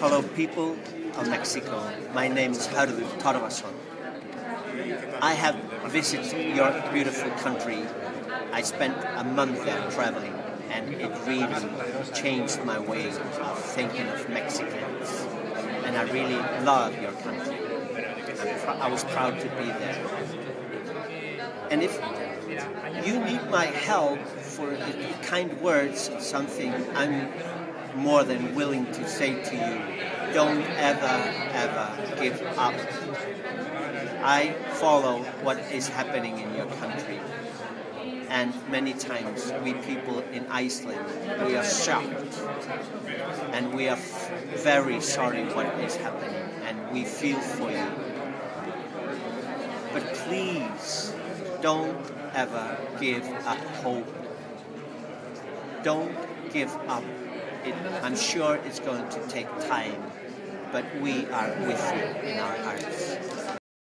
Hello, people of Mexico. My name is Hardu Tarvason. I have visited your beautiful country. I spent a month there traveling, and it really changed my way of thinking of Mexicans. And I really love your country. I was proud to be there. And if you need my help for kind words, something, I'm more than willing to say to you, don't ever, ever give up. I follow what is happening in your country. And many times we people in Iceland, we are shocked. And we are very sorry what is happening. And we feel for you. But please, don't ever give up hope. Don't give up it, I'm sure it's going to take time, but we are with you in our hearts.